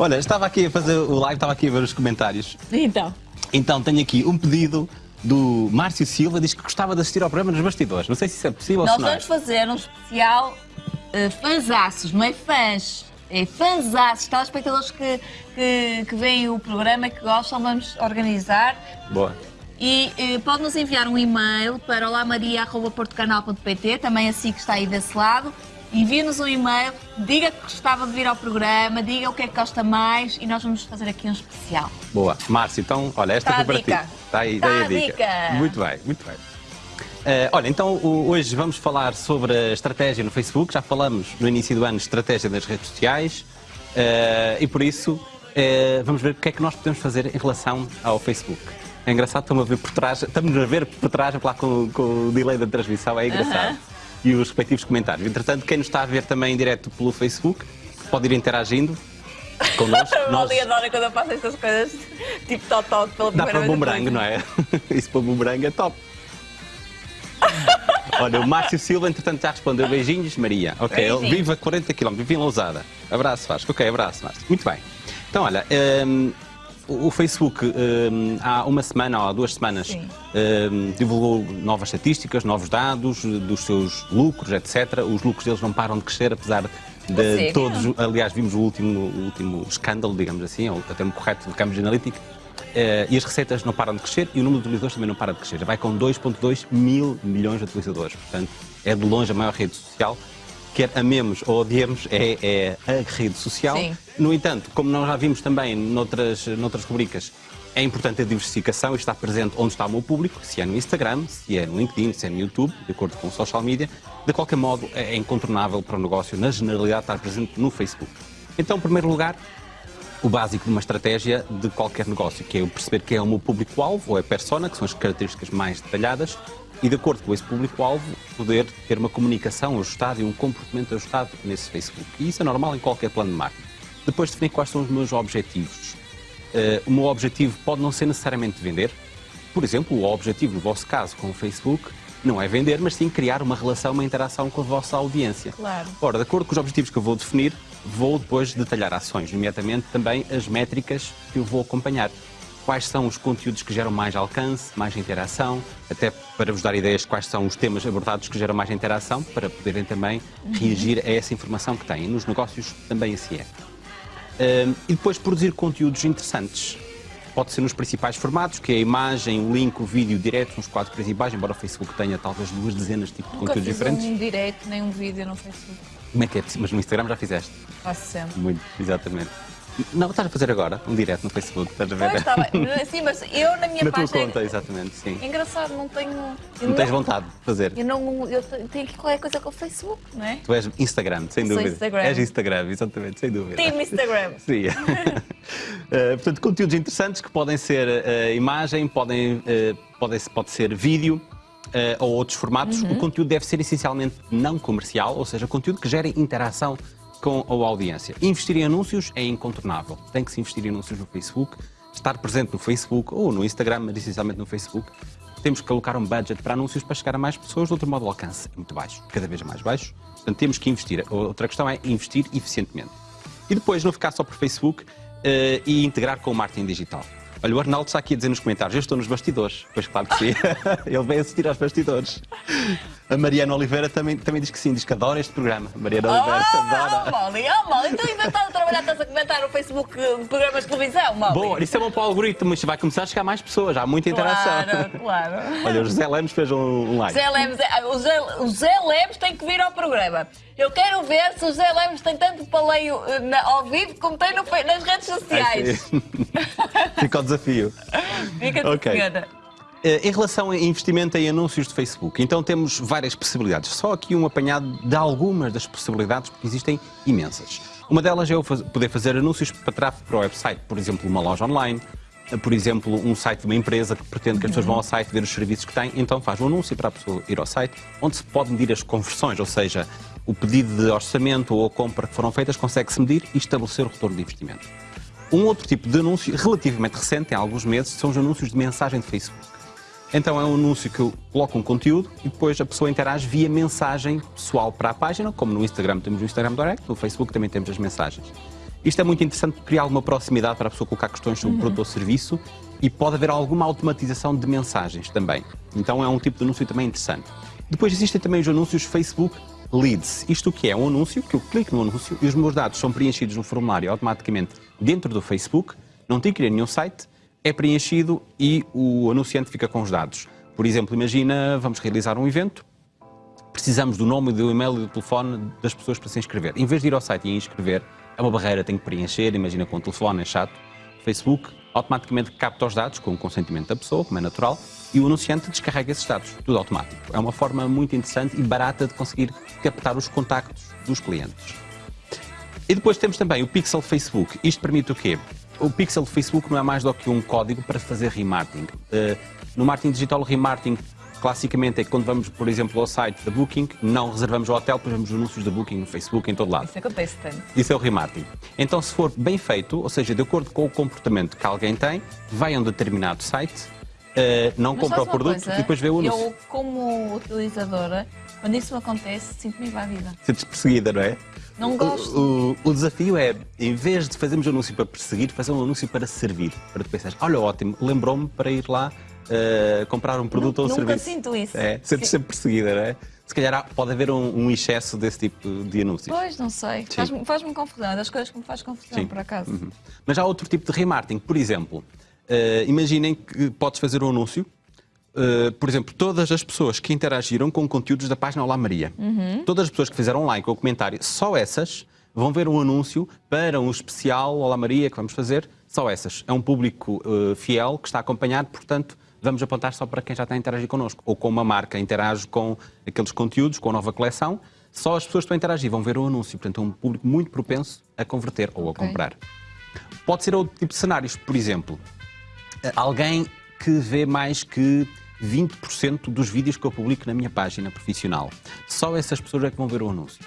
Olha, estava aqui a fazer o live, estava aqui a ver os comentários. Então. Então tenho aqui um pedido do Márcio Silva, diz que gostava de assistir ao programa nos bastidores. Não sei se isso é possível Nós ou se não é. vamos fazer um especial uh, fanzaços, não é fãs. É fanzaços, telespectadores que, que, que veem o programa, que gostam, vamos organizar. Boa. E eh, pode nos enviar um e-mail para olamaria.portocanal.pt, também assim que está aí desse lado. Envie-nos um e-mail, diga que gostava de vir ao programa, diga o que é que gosta mais e nós vamos fazer aqui um especial. Boa. Márcio, então, olha, esta Tá foi a para dica. ti. Está aí, Tá daí a a dica. dica. Muito bem, muito bem. Eh, olha, então hoje vamos falar sobre a estratégia no Facebook. Já falamos no início do ano de estratégia das redes sociais eh, e por isso eh, vamos ver o que é que nós podemos fazer em relação ao Facebook. É engraçado, estamos a ver por trás, estamos a ver por trás, lá com, com o delay da transmissão, é engraçado. E os respectivos comentários. Entretanto, quem nos está a ver também em direto pelo Facebook pode ir interagindo connosco. Eu Nós- ali adoro quando eu faço estas coisas tipo totoque pela Dá para bumerangue, não é? Isso para bumerangue é top. Olha, o Márcio Silva, entretanto, já respondeu. Beijinhos, Maria. Ok, ele Beijinhos. vive a 40 km, vive em Lousada. Abraço, Vasco. Ok, abraço, Márcio. Muito bem. Então, olha, hum, o Facebook hum, há uma semana ou há duas semanas Sim. hum, divulgou novas estatísticas, novos dados dos seus lucros, etc. Os lucros deles não param de crescer, apesar de sério? todos. Aliás, vimos o último, o último escândalo, digamos assim, ou até um correto do Cambridge Analytica. Eh, e as receitas não param de crescer e o número de utilizadores também não para de crescer. Vai com 2,2 mil milhões de utilizadores. Portanto, é de longe a maior rede social. Quer amemos ou odiemos, é, é a rede social. Sim. No entanto, como nós já vimos também noutras, noutras rubricas, é importante a diversificação e estar presente onde está o meu público, se é no Instagram, se é no LinkedIn, se é no YouTube, de acordo com o social media. De qualquer modo, é incontornável para o negócio, na generalidade, estar presente no Facebook. Então, em primeiro lugar, o básico de uma estratégia de qualquer negócio, que é eu perceber quem é o meu público-alvo, ou é a persona, que são as características mais detalhadas, e de acordo com esse público-alvo, poder ter uma comunicação ajustada e um comportamento ajustado nesse Facebook. E isso é normal em qualquer plano de marketing. Depois definir quais são os meus objetivos. Eh, o meu objetivo pode não ser necessariamente vender. Por exemplo, o objetivo, no vosso caso, com o Facebook, não é vender, mas sim criar uma relação, uma interação com a vossa audiência. Claro. Ora, de acordo com os objetivos que eu vou definir, vou depois detalhar ações, nomeadamente também as métricas que eu vou acompanhar. Quais são os conteúdos que geram mais alcance, mais interação, até para vos dar ideias de quais são os temas abordados que geram mais interação, para poderem também reagir a essa informação que têm. Nos negócios também assim é. Um, e depois produzir conteúdos interessantes. Pode ser nos principais formatos, que é a imagem, o link, o vídeo direto, nos quadros principais, embora o Facebook tenha talvez duas dezenas de tipos de Nunca conteúdos diferentes. um direto nem um vídeo no Facebook. Como é que é possível? Mas no Instagram já fizeste. Faço sempre. Muito, exatamente. Não, estás a fazer agora, um direto no Facebook, estás a ver? Pois, bem. Sim, mas eu na minha Na tua página... conta, exatamente, sim. É engraçado, não tenho... eu Não tens vontade de fazer. Eu não... Eu tenho aqui qualquer coisa com o Facebook, não é? Tu és Instagram, sem Sou dúvida. Instagram. És Instagram, exatamente, sem dúvida. Team Instagram. Sim. Eh, portanto, conteúdos interessantes que podem ser eh, imagem, podem, eh, podem, pode ser vídeo eh, ou outros formatos. O conteúdo deve ser essencialmente não comercial, ou seja, conteúdo que gere interação com a audiência. Investir em anúncios é incontornável. Tem que se investir em anúncios no Facebook, estar presente no Facebook ou no Instagram, mas essencialmente no Facebook. Temos que colocar um budget para anúncios para chegar a mais pessoas, de outro modo o alcance é muito baixo, cada vez mais baixo. Portanto, temos que investir. Outra questão é investir eficientemente. E depois não ficar só por Facebook eh, e integrar com o marketing digital. Olha, o Arnaldo está aqui a dizer nos comentários, eu estou nos bastidores. Pois claro que sim. Ele vem assistir aos bastidores. A Mariana Oliveira também, também diz que sim, diz que adora este programa. Mariana Oliveira Oh, adora. Molly, oh, Molly, então inventado a trabalhar, estás a comentar no Facebook eh, programas de televisão, Molly. Boa, isso é bom para o algoritmo, isto vai começar a chegar mais pessoas, há muita interação. Claro, claro. Olha, o José Lemos fez um, like. Zé Lemos, é- o, Zé, o Zé Lemos tem que vir ao programa. Eu quero ver se o Zé Lemos tem tanto paleio eh, na- ao vivo como tem no nas redes sociais. Fica o desafio. Fica Ok. okay. Em relação a investimento em anúncios de Facebook, então temos várias possibilidades. Só aqui um apanhado de algumas das possibilidades, porque existem imensas. Uma delas é eu poder fazer anúncios para tráfego para o website, por exemplo, uma loja online, eh, por exemplo, um site de uma empresa que pretende que as pessoas vão ao site ver os serviços que tem, então faz um anúncio para a pessoa ir ao site, onde se pode medir as conversões, ou seja, o pedido de orçamento ou a compra que foram feitas consegue-se medir e estabelecer o retorno de investimento. Um outro tipo de anúncio, relativamente recente, tem alguns meses, são os anúncios de mensagem de Facebook. Então é um anúncio que eu coloco um conteúdo e depois a pessoa interage via mensagem pessoal para a página, como no Instagram temos o Instagram Direct, no Facebook também temos as mensagens. Isto é muito interessante porque cria alguma proximidade para a pessoa colocar questões sobre o produto ou serviço e pode haver alguma automatização de mensagens também. Então é um tipo de anúncio também interessante. Depois existem também os anúncios Facebook Leads. Isto que é? Um anúncio que eu clico no anúncio e os meus dados são preenchidos no formulário automaticamente dentro do Facebook, não tenho que ir a nenhum site, é preenchido e o anunciante fica com os dados. Por exemplo, imagina, vamos realizar um evento, precisamos do nome, do e-mail e do telefone das pessoas para se inscrever. Em vez de ir ao site e inscrever, é uma barreira, tem que preencher, imagina com o telefone, é chato. Facebook automaticamente capta os dados com o consentimento da pessoa, como é natural, e o anunciante descarrega esses dados, tudo automático. É uma forma muito interessante e barata de conseguir captar os contactos dos clientes. E depois temos também o Pixel Facebook. Isto permite o quê? O Pixel Facebook não é mais do que um código para fazer remarketing. Uh, no marketing digital, o remarketing classicamente é que quando vamos, por exemplo, ao site da Booking, não reservamos o hotel, vemos anúncios da Booking no Facebook, em todo lado. Isso acontece tanto. Isso é o remarketing. Então, se for bem feito, ou seja, de acordo com o comportamento que alguém tem, vai a um determinado site, uh, não Mas compra o produto coisa? e depois vê o anúncio. Eu, como utilizadora, quando isso acontece, sinto-me invadida. Sentes perseguida, não é? Não gosto. O, o- o desafio é, em vez de fazermos um anúncio para perseguir, fazer um anúncio para servir. Para tu pensares, olha, ótimo, lembrou-me para ir lá uh, comprar um produto ou um Nunca serviço. sinto isso. É, sentes sempre perseguida, não é? Se calhar pode haver um, um excesso desse tipo de anúncios. Pois, não sei. Faz-me faz confusão. É das coisas que me faz confusão, Sim. por acaso. Uhum. Mas há outro tipo de remarketing. Por exemplo, eh, imaginem que podes fazer um anúncio. eh, por exemplo, todas as pessoas que interagiram com conteúdos da página Olá Maria, todas as pessoas que fizeram like ou comentário, só essas vão ver um anúncio para um especial Olá Maria que vamos fazer. Só essas. É um público eh, fiel que está acompanhado, portanto, vamos apontar só para quem já está a interagir connosco. Ou com uma marca interage com aqueles conteúdos, com a nova coleção. Só as pessoas que estão a interagir vão ver o anúncio. Portanto, é um público muito propenso a converter ou a comprar. Pode ser outro tipo de cenários. Por exemplo, alguém que vê mais que 20% dos vídeos que eu publico na minha página profissional. Só essas pessoas é que vão ver o anúncio.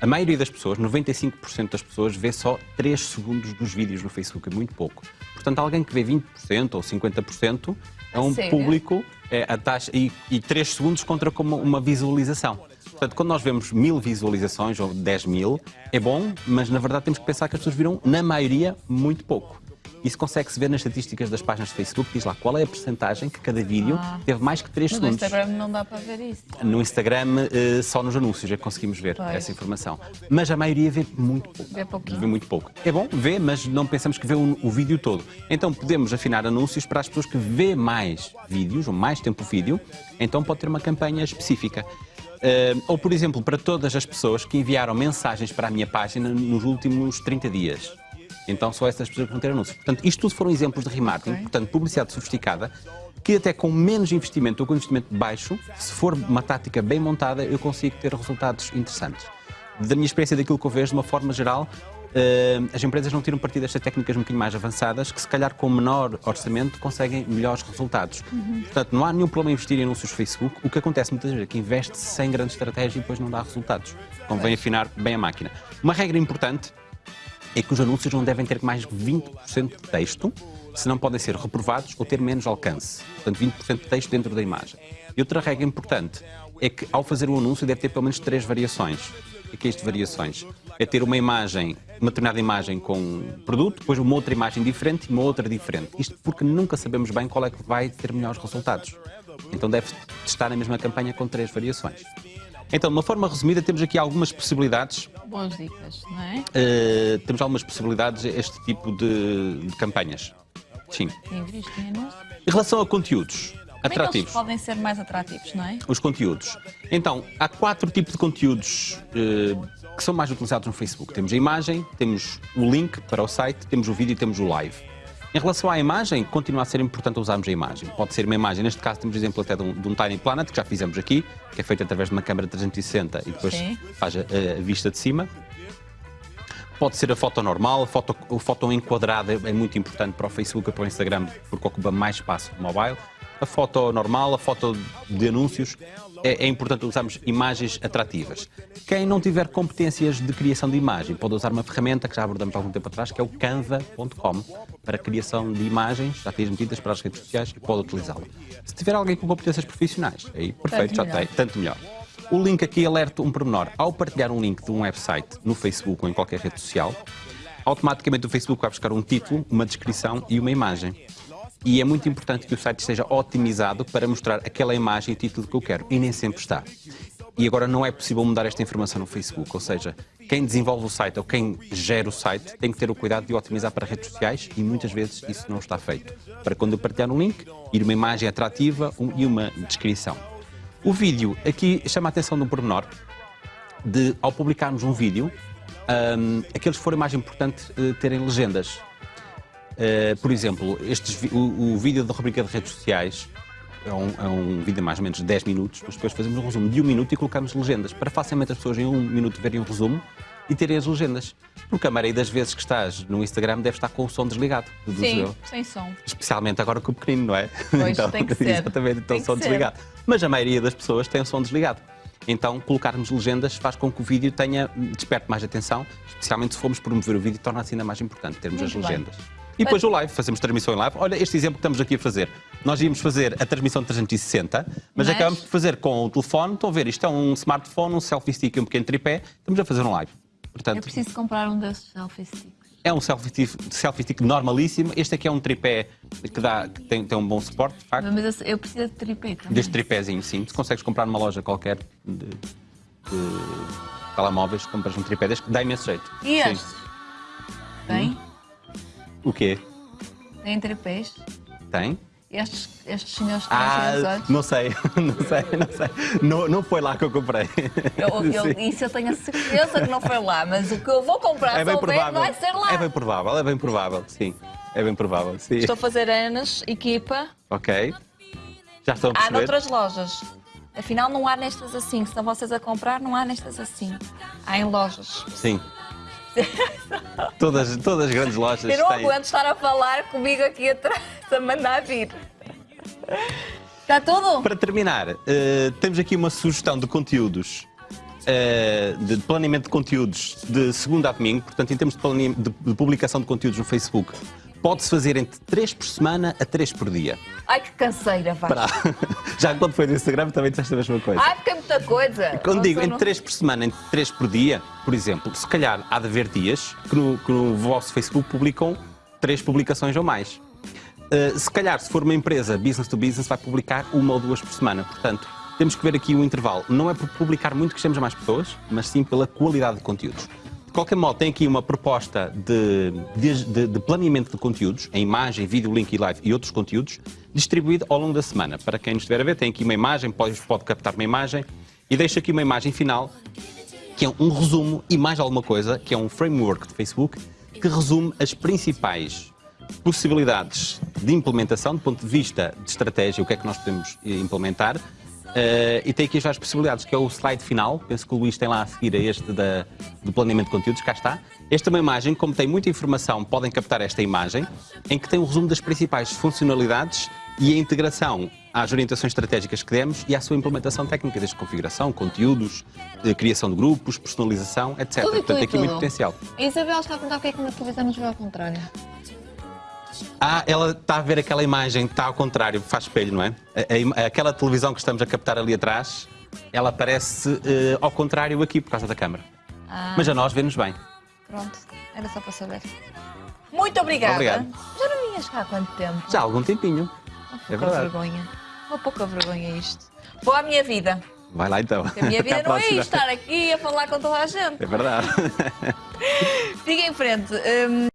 A maioria das pessoas, 95% das pessoas, vê só 3 segundos dos vídeos no Facebook, é muito pouco. Portanto, alguém que vê 20% ou 50% é um Sério? público, é a taxa, e, e 3 segundos contra como uma visualização. Portanto, quando nós vemos mil visualizações ou 10 mil, é bom, mas na verdade temos que pensar que as pessoas viram, na maioria, muito pouco. Isso consegue-se ver nas estatísticas das páginas de Facebook, diz lá qual é a percentagem que cada vídeo Ah. teve mais que 3 No segundos. Instagram não dá para ver isso. No Instagram, eh, só nos anúncios é que conseguimos ver Pois. essa informação. Mas a maioria vê muito pouco. Vê pouquinho. Vê muito pouco. É bom, vê, mas não pensamos que vê o, o vídeo todo. Então podemos afinar anúncios para as pessoas que vê mais vídeos, ou mais tempo vídeo, então pode ter uma campanha específica. Eh, ou, por exemplo, para todas as pessoas que enviaram mensagens para a minha página nos últimos 30 dias. Então só essas pessoas vão ter anúncios. Portanto, isto tudo foram exemplos de remarketing, Ok. portanto, publicidade sofisticada, que até com menos investimento ou com investimento baixo, se for uma tática bem montada, eu consigo ter resultados interessantes. Da minha experiência, daquilo que eu vejo, de uma forma geral, eh, as empresas não tiram partido destas técnicas um bocadinho mais avançadas, que se calhar com menor orçamento conseguem melhores resultados. Portanto, não há nenhum problema em investir em anúncios Facebook. O que acontece muitas vezes é que investe sem grande estratégia e depois não dá resultados. Convém afinar bem a máquina. Uma regra importante é que os anúncios não devem ter mais de 20% de texto, senão podem ser reprovados ou ter menos alcance. Portanto, 20% de texto dentro da imagem. E outra regra importante é que, ao fazer um anúncio, deve ter pelo menos três variações. O que é isto de variações? É ter uma imagem, uma determinada imagem com um produto, depois uma outra imagem diferente e uma outra diferente. Isto porque nunca sabemos bem qual é que vai ter melhores resultados. Então deve estar na mesma campanha com três variações. Então, de uma forma resumida, temos aqui algumas possibilidades Boas dicas, não é? Uh, temos algumas possibilidades a este tipo de, de campanhas. Sim. Em relação a conteúdos Como é atrativos, podem ser mais atrativos, não é? os conteúdos. Então, há quatro tipos de conteúdos uh, que são mais utilizados no Facebook. Temos a imagem, temos o link para o site, temos o vídeo e temos o live. Em relação à imagem, continua a ser importante usarmos a imagem. Pode ser uma imagem, neste caso temos exemplo até de um, de um Tiny Planet, que já fizemos aqui, que é feito através de uma câmera 360 e depois Sim. faz a, a vista de cima. Pode ser a foto normal, a foto, a foto enquadrada é muito importante para o Facebook e para o Instagram, porque ocupa mais espaço no mobile. A foto normal, a foto de anúncios, é, é importante usarmos imagens atrativas. Quem não tiver competências de criação de imagem pode usar uma ferramenta que já abordamos há algum tempo atrás, que é o canva.com, para criação de imagens já transmitidas para as redes sociais e pode utilizá-la. Se tiver alguém com competências profissionais, aí perfeito, já melhor. tem, tanto melhor. O link aqui alerta um pormenor. Ao partilhar um link de um website no Facebook ou em qualquer rede social, automaticamente o Facebook vai buscar um título, uma descrição e uma imagem. E é muito importante que o site esteja otimizado para mostrar aquela imagem e título que eu quero. E nem sempre está. E agora não é possível mudar esta informação no Facebook, ou seja, quem desenvolve o site ou quem gera o site tem que ter o cuidado de otimizar para redes sociais e muitas vezes isso não está feito. Para quando eu partilhar um link, ir uma imagem atrativa e uma descrição. O vídeo, aqui chama a atenção de um pormenor, de ao publicarmos um vídeo, um, aqueles que forem mais importantes uh, terem legendas. Uh, por exemplo, estes, o, o vídeo da rubrica de redes sociais é um, é um vídeo de mais ou menos 10 minutos, mas depois fazemos um resumo de um minuto e colocamos legendas, para facilmente as pessoas em um minuto verem um resumo e terem as legendas. Porque a maioria das vezes que estás no Instagram deve estar com o som desligado. Sim, eu. sem som. Especialmente agora com o pequenino, não é? Pois, então, tem que ser. Exatamente, então o som desligado. Mas a maioria das pessoas tem o som desligado. Então, colocarmos legendas faz com que o vídeo tenha, desperte mais atenção, especialmente se formos promover o vídeo, torna-se ainda mais importante termos Muito as legendas. Bem. E depois o live, fazemos transmissão em live. Olha, este exemplo que estamos aqui a fazer. Nós íamos fazer a transmissão de 360, mas, mas... acabamos de fazer com o telefone. Estão a ver, isto é um smartphone, um selfie stick e um pequeno tripé. Estamos a fazer um live. Portanto, Eu preciso comprar um desses selfie sticks. É um selfie, selfie stick normalíssimo. Este aqui é um tripé que, dá, que tem, tem um bom suporte, de facto. Mas eu preciso de tripé também. Deste tripézinho, sim. Se consegues comprar numa loja qualquer de, de telemóveis, compras um tripé deste, dá imenso jeito. E estes? Tem? Hum? O quê? Tem tripés? Tem. Estes, estes senhores ah, não sei, não sei, não sei. Não, não foi lá que eu comprei. Eu, eu, isso eu tenho a certeza que não foi lá, mas o que eu vou comprar é bem provável. vai ser lá. É bem provável, é bem provável, sim. É bem provável, sim. Estou a fazer anos, equipa. Ok. Já estão a perceber? Há noutras lojas. Afinal, não há nestas assim. Se estão vocês a comprar, não há nestas assim. Há em lojas. Sim. todas, todas as grandes lojas Eu não têm... aguento estar a falar comigo aqui atrás, a mandar vir. Está tudo? Para terminar, uh, temos aqui uma sugestão de conteúdos, uh, de planeamento de conteúdos de segunda a domingo, portanto, em termos de, de, de publicação de conteúdos no Facebook, pode-se fazer entre 3 por semana a 3 por dia. Ai, que canseira, vai. Já quando foi do Instagram também disseste a mesma coisa. Ai, porque é muita coisa. Quando digo entre 3 por semana, entre 3 por dia, por exemplo, se calhar há de haver dias que no, que no vosso Facebook publicam 3 publicações ou mais. Uh, se calhar, se for uma empresa business to business, vai publicar uma ou duas por semana. Portanto, temos que ver aqui o intervalo. Não é por publicar muito que a mais pessoas, mas sim pela qualidade de conteúdos qualquer modo, tem aqui uma proposta de, de, de, planeamento de conteúdos, em imagem, vídeo, link e live e outros conteúdos, distribuído ao longo da semana. Para quem nos estiver a ver, tem aqui uma imagem, pode, pode captar uma imagem e deixa aqui uma imagem final, que é um resumo e mais alguma coisa, que é um framework de Facebook, que resume as principais possibilidades de implementação, do ponto de vista de estratégia, o que é que nós podemos eh, implementar, Uh, e tem aqui as várias possibilidades, que é o slide final, penso que o Luís tem lá a seguir a este da, do planeamento de conteúdos, cá está. Esta é uma imagem, como tem muita informação, podem captar esta imagem, em que tem um resumo das principais funcionalidades e a integração às orientações estratégicas que demos e à sua implementação técnica, desde configuração, conteúdos, criação de grupos, personalização, etc. Tudo Portanto, tem aqui muito potencial. A Isabel está a perguntar o que é que na televisão nos vê ao contrário. Ah, ela está a ver aquela imagem, está ao contrário, faz espelho, não é? A, a, aquela televisão que estamos a captar ali atrás, ela aparece uh, ao contrário aqui por causa da câmara. Ah. Mas a nós vê-nos bem. Pronto, era só para saber. Muito obrigada. Obrigado. Já não vinhas cá há quanto tempo? Já há algum tempinho. Uma é pouca é vergonha. Uma pouca vergonha isto. Vou à minha vida. Vai lá então. Porque a minha vida não é estar aqui a falar com toda a gente. É verdade. Siga em frente. Um...